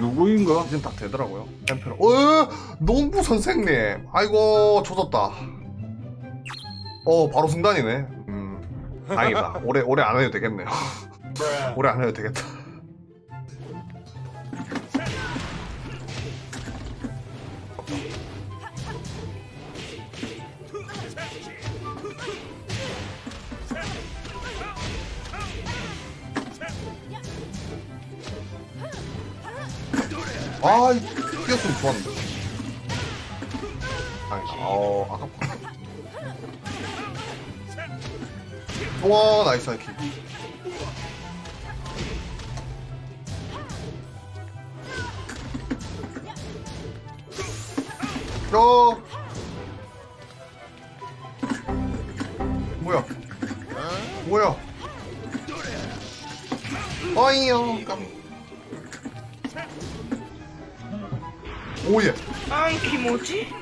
누구인가? 이젠 딱 되더라고요. 템페로. 어, 농부 선생님. 아이고, 조졌다. 어, 바로 승단이네. 음, 다행이다. 오래, 오래 안 해도 되겠네요. 오래 안 해도 되겠다. 아, 뛰었으면 좋았는데. 아니다. 어, 아깝다. 와, 나이스 하이킥. 야! 뭐야? 뭐야? 아이요, 깜. 오예. 아이 기모지?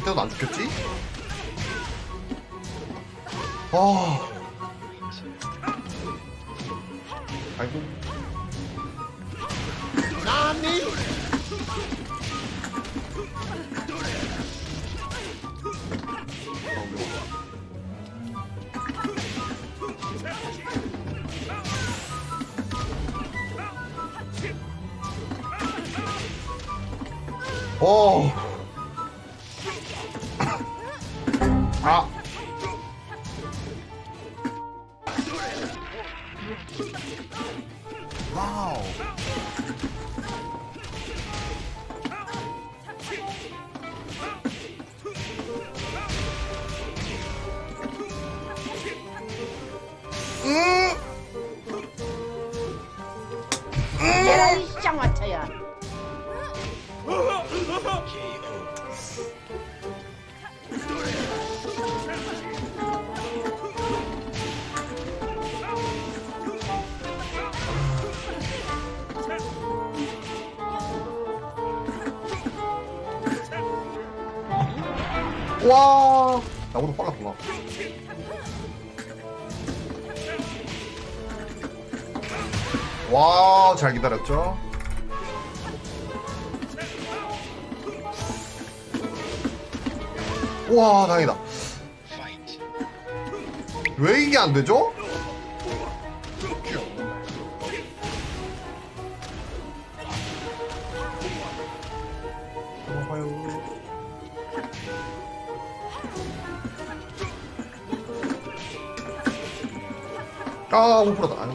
그때도 안 죽겠지? 아. 아이고. 나니? 어. 아. 와. 나보다 빨랐구나. 와, 잘 기다렸죠? 와, 다행이다. 왜 이게 안 되죠? 아, 못 풀었다. 아유.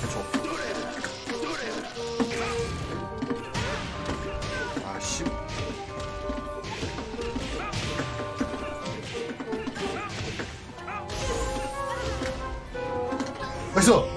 그쵸. 아, 씨. 나이스!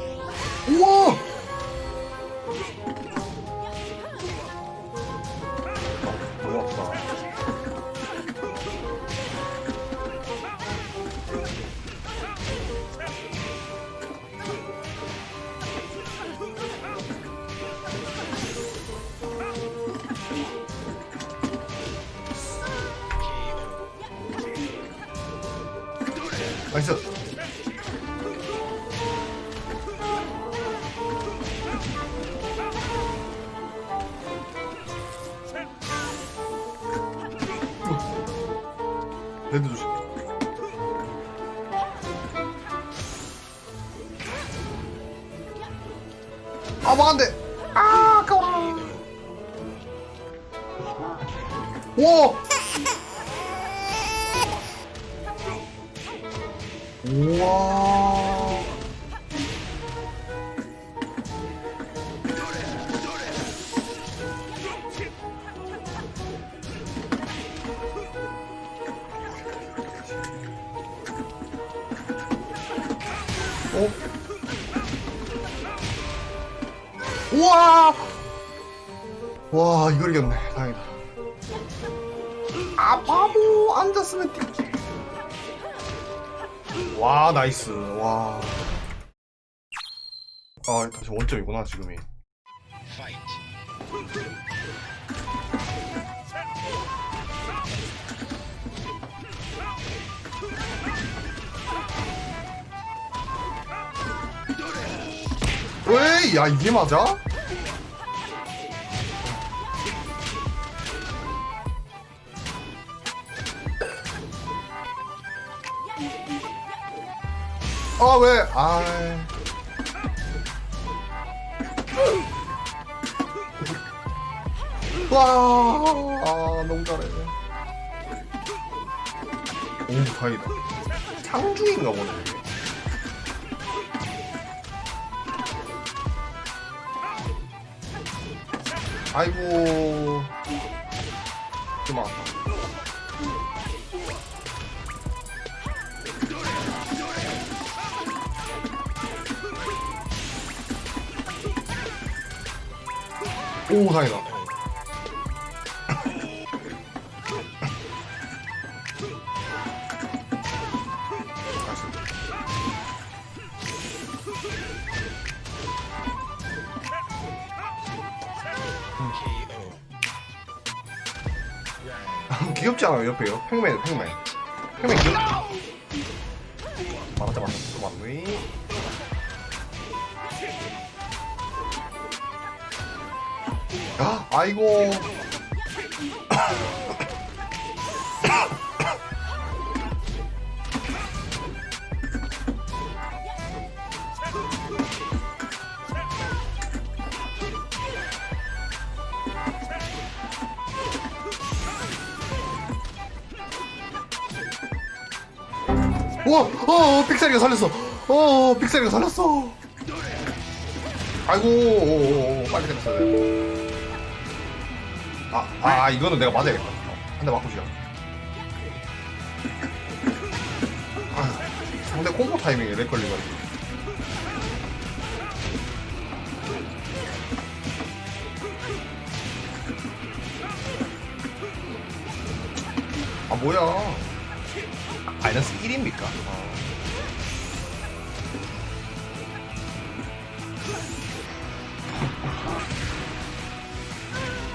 나이스! 레드 조심. 아, 막안돼! 아, 아까워! 와! 우와. 어? 우와! 와, 이걸 이겼네. 다행이다. 아, 바보! 앉았으면. 와 나이스 와. 아 다시 원점이구나 지금이. 왜? 왜? 야 이게 맞아? 아 왜? 아. 와, 아 너무 잘해. 오 다행이다. 상중인가 보네. 아이고. 그만. 오 다행이다. 귀엽지 않아요 옆에요? 팽맨 팽맨 팽맨 귀엽 맞았다 맞았다 또 맞네 아 아이고 와, 어, 픽셀이가 살렸어. 어, 픽셀이가 살렸어. 아이고, 오, 오, 오, 빨리 돼. 아, 아, 이거는 내가 맞아야겠다. 한대 맞고 시작. 아, 상대 콤보 타이밍에 lag 걸려가지고. 아, 뭐야. 마이너스 1입니까?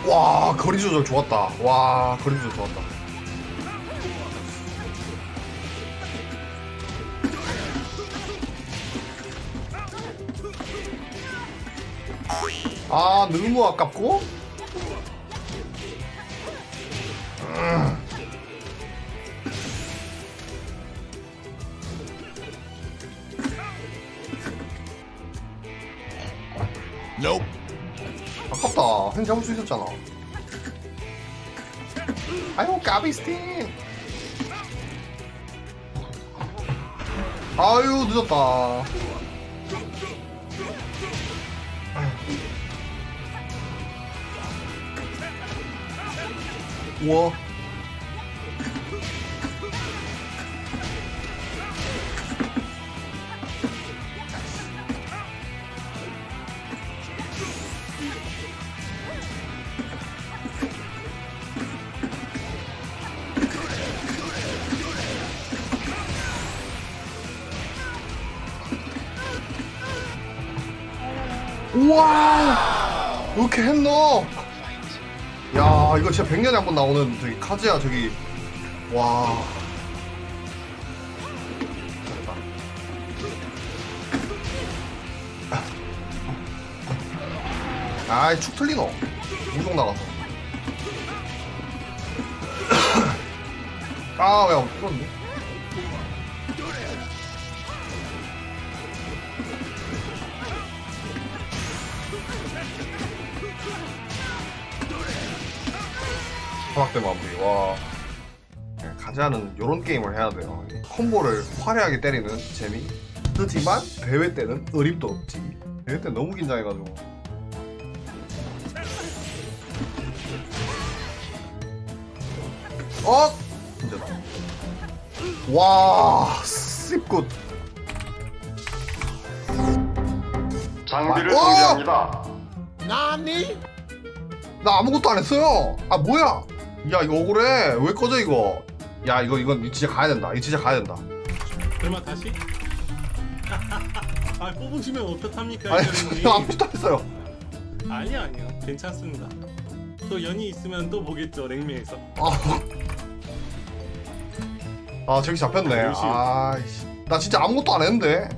와 거리 조절 좋았다. 와 거리 조절 좋았다. 아 너무 아깝고. 음. 아깝다. 행 잡을 수 있었잖아. 아유, 까비스틴. 아유, 늦었다. 우와. 우와! 이렇게 했노? 야, 이거 진짜 100년에 한 번 나오는 저기 카즈야, 저기. 와. 아이, 축 틀리노. 우종 나가서. 아, 야, 그런데? 화학대 마무리. 와. 네, 가자는 요런 게임을 해야 돼요. 콤보를 화려하게 때리는 재미. 하지만 대회 때는 어림도 없지. 대회 때 너무 긴장해가지고. 어? 문제다. 와 씹굿 장비를 어! 정지합니다. 나 아무것도 안 했어요 아 뭐야 야 이거 억울해 왜 꺼져 이거 야 이거 이건 진짜 가야 된다 이거 진짜 가야 된다 설마 다시? 아 뽑으시면 어떡합니까 아니? 저 아무것도 안 했어요 아니요 아니요 괜찮습니다 또 연이 있으면 또 보겠죠 랭미에서 아, 아 저기 잡혔네. 아, 열심히. 아이씨. 나 진짜 아무것도 안 했는데.